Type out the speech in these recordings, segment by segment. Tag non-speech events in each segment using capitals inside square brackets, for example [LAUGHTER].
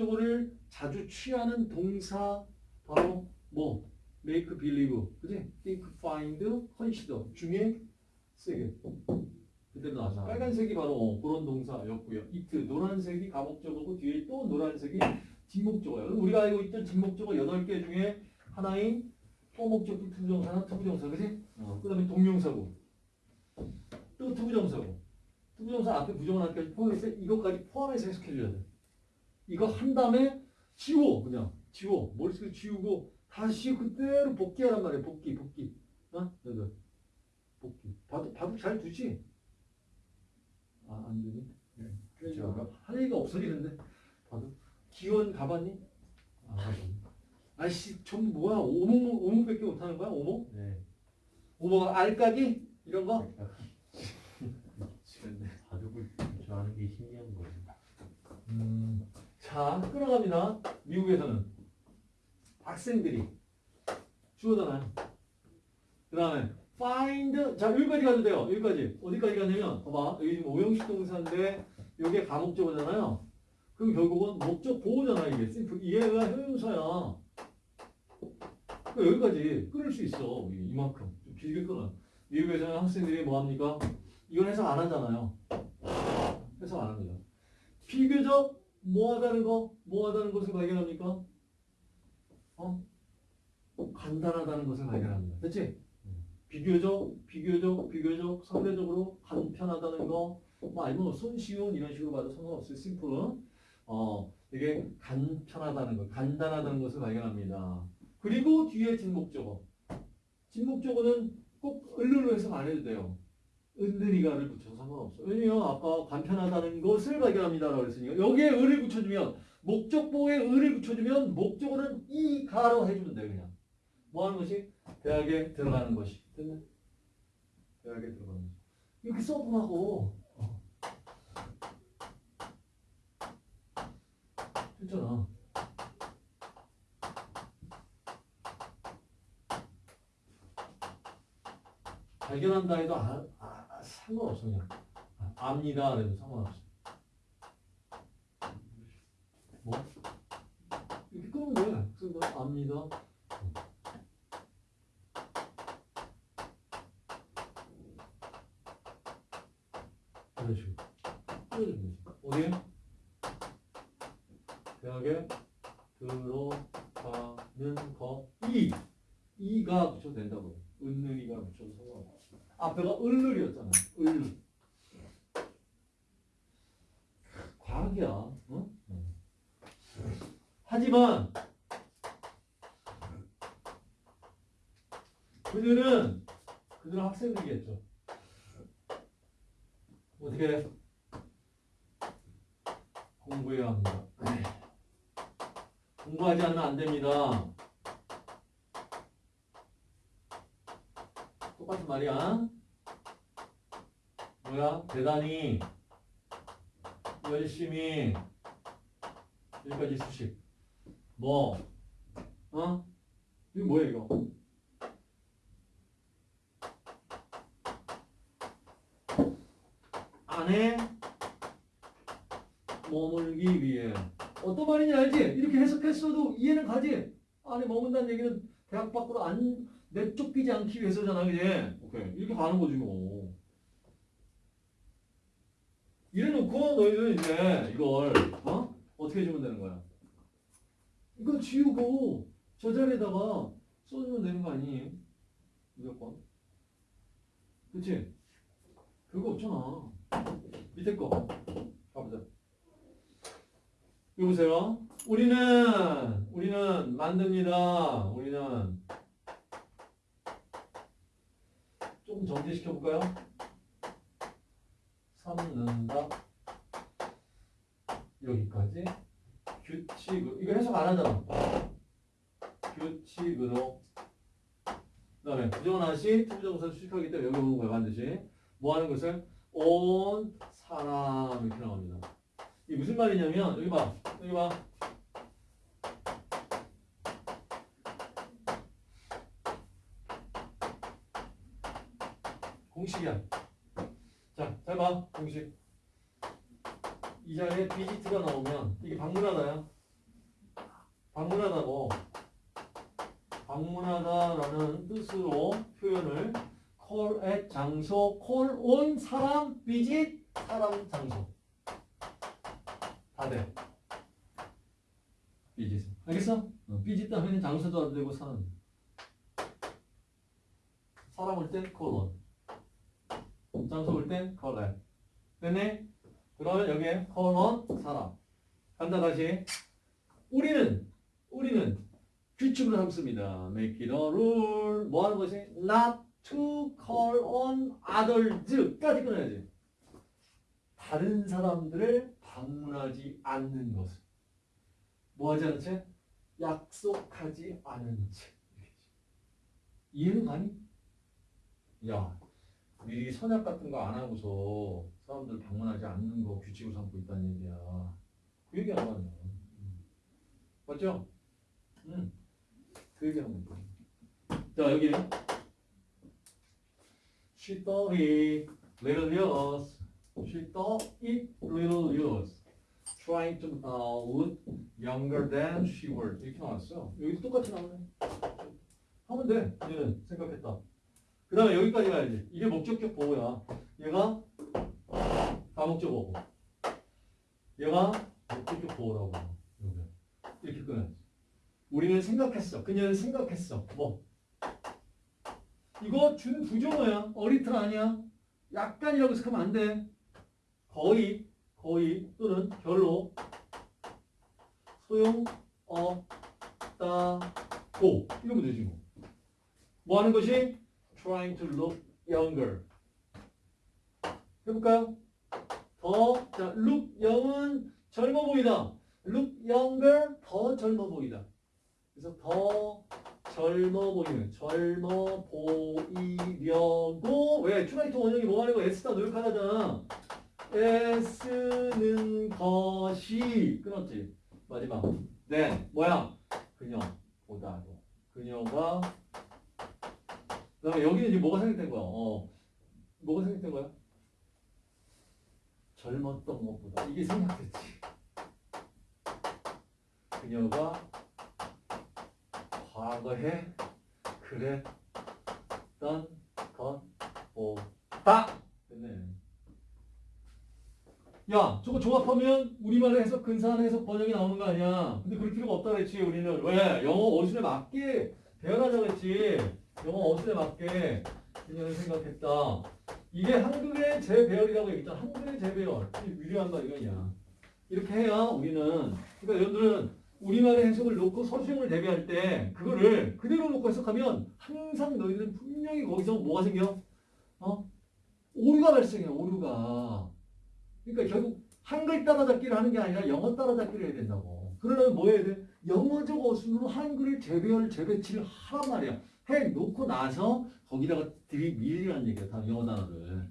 가목적어를 자주 취하는 동사 바로 뭐 make believe 그지? think, find, consider 중에 세개 그대로 나왔어. 빨간색이 바로 어, 그런 동사였고요. it 노란색이 가목적어고 뒤에 또 노란색이 진목적어예요. 우리가 알고 있던 진목적어 8개 중에 하나인 for 목적격 to부정사나 to부정사 그지? 어, 그 다음에 동명사고 또 to부정사고 to부정사 앞에 부정어까지 포함해서 이것까지 포함해서 해석해줘야 돼. 이거 한 다음에 지워 그냥 지워 머릿속에 지우고 다시 그대로 복귀하란 말이야 복귀 복귀 어? 너들 복귀 바둑 바둑 잘 두지? 아 안 되니? 그러니까 할 얘기가 없어지는데 바둑 기원 가봤니? 아 가봤니 아이씨 전 뭐야 오목 오목밖에 못하는 거야 오목? 네. 오목 알까기 이런 거? [LAUGHS] 바둑을 좋아하는 게 신기한. 음, 자, 끌어갑니다. 미국에서는 학생들이 주어잖아요. 그 다음에 find 자 여기까지 가도 돼요. 여기까지 어디까지 가냐면 봐봐 여기 지금 오형식 동사인데 이게 가목적어잖아요. 그럼 결국은 목적 보호잖아 이게 이해가 형용사야. 그러니까 여기까지 끊을 수 있어 이- 이만큼 좀 길게 끊어. 미국에서는 학생들이 뭐 합니까? 이건 해석 안 하잖아요. 해석 안 합니다. 비교적 뭐 하다는 거, 뭐 하다는 것을 발견합니까? 어? 간단하다는 것을 발견합니다. 됐지? 비교적, 비교적, 비교적, 상대적으로 간편하다는 거, 뭐 아니면 뭐 손쉬운 이런 식으로 봐도 상관없어요. 심플. 어, 이게 간편하다는 것, 간단하다는 것을 발견합니다. 그리고 뒤에 뒷목적어. 뒷목적어는 꼭 을르로 해석 안 해도 돼요. 은근히가를 붙여서 상관없어. 왜냐면 아까 간편하다는 것을 발견합니다라고 했으니까 여기에 을을 붙여주면 목적보에 을을 붙여주면 목적어는 이 가로 해주면 돼 그냥. 뭐 하는 것이 대학에 들어가는 것이. 됐네? 대학에 들어가는 것이. 이렇게 써보라고. 어. 됐잖아. 발견한다 해도 아, 아, 상관없어 그냥. 아, 압니다. 그래도 상관없어. 뭐? 이렇게 끄면 돼. 그래서 뭐 압니다. 이런 식으로. 어디에? 대학에 들어가는 거. 이! 이가 붙여도 된다고. 붙여도 상관없어 앞에가 을을이었잖아. 을. 과학이야. 어? 하지만 그들은 그들은 학생들이겠죠. 어떻게 공부해야 합니다. 공부하지 않으면 안 됩니다. 똑같은 말이야. 뭐야? 대단히 열심히 여기까지 수식. 뭐? 어? 이거 뭐야 이거? 안에 머물기 위해 어떤 말인지 알지? 이렇게 해석했어도 이해는 가지? 안에 머문다는 얘기는 대학 밖으로 안 내쫓기지 않기 위해서잖아, 그지? 오케이. 이렇게 가는 거지, 뭐. 이래놓고 너희들은 이제 이걸, 어? 어떻게 해주면 되는 거야? 이거 지우고 저 자리에다가 써주면 되는 거 아니에요? 무조건. 그치? 별거 없잖아. 밑에 거. 가보자. 여보세요? 우리는, 우리는 만듭니다. 우리는 조금 정리시켜 볼까요? 삼는다 여기까지? 규칙으로. 이거 해석 안 하잖아. 규칙으로. 그 다음에 부정하시 투부정사 수식하기 때문에 여기 오는 거야 반드시 뭐 하는 것을? 온 사람. 이렇게 나옵니다. 이게 무슨 말이냐면 여기 봐. 여기 봐 공식이야. 자, 잘 봐. 공식. 이 자리에 비지트가 나오면 이게 방문하다야. 방문하다고 방문하다라는 뜻으로 표현을 call at 장소, call on 사람, visit 사람, 장소 다 돼. visit 알겠어? 어, visit 하면 장소도 안 되고 사람 사람 올땐 call on 장소 올땐 call at 됐네? 그러면 여기에 on 사람 간다 다시 우리는 우리는 규칙으로 삼습니다. Make it a rule. 뭐 하는 것이? Not to call on others까지 끊어야지. 다른 사람들을 방문하지 않는 것. 뭐 하지 않은 채? 약속하지 않은 채. 이해는 가니? 야, 미리 선약 같은 거 안 하고서 사람들 방문하지 않는 거 규칙으로 삼고 있다는 얘기야. 그 얘기 안 하냐. 맞죠? 응. 그 얘기 하는 거야. 자, 여기. She thought it little years. She thought it little years. Trying to uh, look younger than she was. 이렇게 나왔어요. 여기도 똑같이 나오네. 하면 돼. 얘는 생각했다. 그 다음에 여기까지 가야지. 이게 목적격 보호야. 얘가 다목적 보호. 얘가 목적격 보호라고. 이렇게 끊어야지. 우리는 생각했어. 그녀는 생각했어. 뭐? 이거 준 부정어야. 어리틀 아니야. 약간이라고 생각하면 안 돼. 거의, 거의 또는 별로 소용 없다고 이러면 되지 뭐. 뭐 하는 것이? Trying to look younger. 해볼까요? 더, 자, look young은 젊어 보이다. look younger, 더 젊어 보이다. 그래서 더 젊어 보이는, 젊어 보이려고, 왜? tried 원형이 뭐 하는 거? 애쓰다 노력하다잖아. 애쓰는 것이, 끊었지? 마지막. than, 뭐야? 그녀보다도. 그녀가, 그 다음에 여기는 이제 뭐가 생각된 거야? 어. 뭐가 생각된 거야? 젊었던 것보다. 이게 생각됐지. 그녀가 과거에 그랬던 것보다 됐네. 야, 저거 조합하면 우리말로 해석, 근사한 해석 번역이 나오는 거 아니야? 근데 그럴 필요가 없다 그랬지, 우리는. 왜? 영어 어순에 맞게 배열하자고 했지. 영어 어순에 맞게 그녀는 생각했다. 이게 한글의 재배열이라고 얘기했잖아. 한글의 재배열. 이 위대한 말 이거냐. 이렇게 해야 우리는, 그러니까 여러분들은 우리말의 해석을 놓고 서술형을 대비할 때 그거를 그대로 놓고 해석하면 항상 너희들은 분명히 거기서 뭐가 생겨? 어? 오류가 발생해, 오류가. 그러니까 결국 한글 따라잡기를 하는 게 아니라 영어 따라잡기를 해야 된다고. 그러려면 뭐 해야 돼? 영어적 어순으로 한글을 재배열, 재배치를 하란 말이야. 해 놓고 나서 거기다가 들이밀리라는 얘기야. 다 영어 단어를.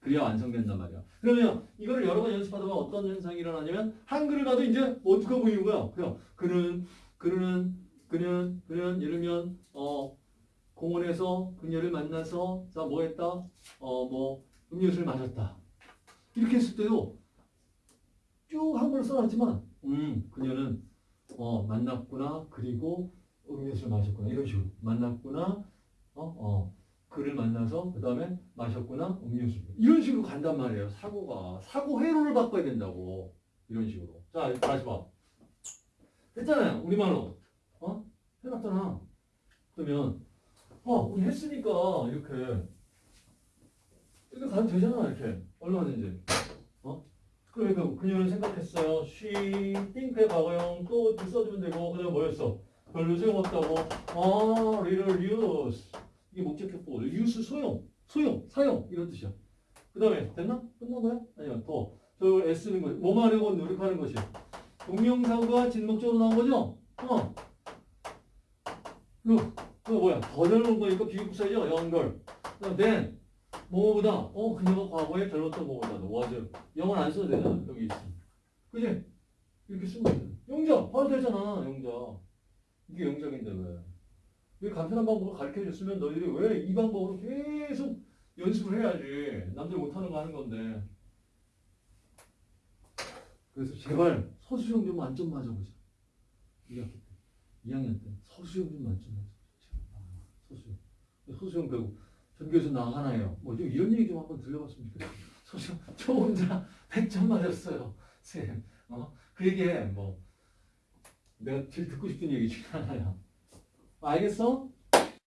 그래야 완성된단 말이야. 그러면 이거를 여러 번 연습하다 보면 어떤 현상이 일어나냐면 한글을 봐도 이제 어떻게 보이는 거야? 그냥 그는 그는 그는 그는 예를 들면 어 공원에서 그녀를 만나서 자 뭐 했다? 어 뭐 음료수를 마셨다. 이렇게 했을 때도 쭉 한글을 써놨지만 음 그녀는 어 만났구나 그리고 음료수를 마셨구나 이런 식으로 만났구나 어 어 그를 만나서 그 다음에 마셨구나 음료수 이런 식으로 간단 말이에요 사고가. 사고 회로를 바꿔야 된다고 이런 식으로. 자 다시 봐. 됐잖아요 우리말로. 어? 해놨잖아. 그러면 어 우리 했으니까 이렇게 이렇게 가면 되잖아 이렇게. 얼마든지. 어? 그러니까 그녀는 생각했어요. She think의 과거형 또 써주면 되고. 그다음 뭐였어? 별로 소용없다고. 아 little use 이게 목적격 보호 use 소용 소용 사용 이런 뜻이야. 그 다음에 됐나? 끝난 거야? 아니면 더저 애쓰는 거 뭐만 하려고 노력하는 것이 동명사가 진목적으로 나온 거죠? 어. 그, 그 뭐야? 더 젊은 거니까 비교급사죠? 그다음 then 뭐보다 어 그녀가 과거에 젊었던 거보다도 was 영어는 안 써도 되잖아 여기 있어 그지? 이렇게 쓰면 돼 영작 바로 되잖아 영작 이게 영작인데 왜? 왜 간편한 방법을 가르쳐 줬으면 너희들이 왜 이 방법으로 계속 연습을 해야지 남들 못하는 거 하는 건데 그래서 제발 서술형 좀 만점 맞아보자 2학기 때 2학년 때 서수영 좀 만점 맞았어. 아, 서수영. 서수영 배우 전교에서 나가나요? 뭐 좀 이런 얘기 좀 한번 들려봤으면 좋겠어요. 서수영 저 혼자 [LAUGHS] 100점 맞았어요. 쌤. 어? 그 얘기 해. 뭐 내가 제일 듣고 싶은 얘기 중에 하나야. 알겠어?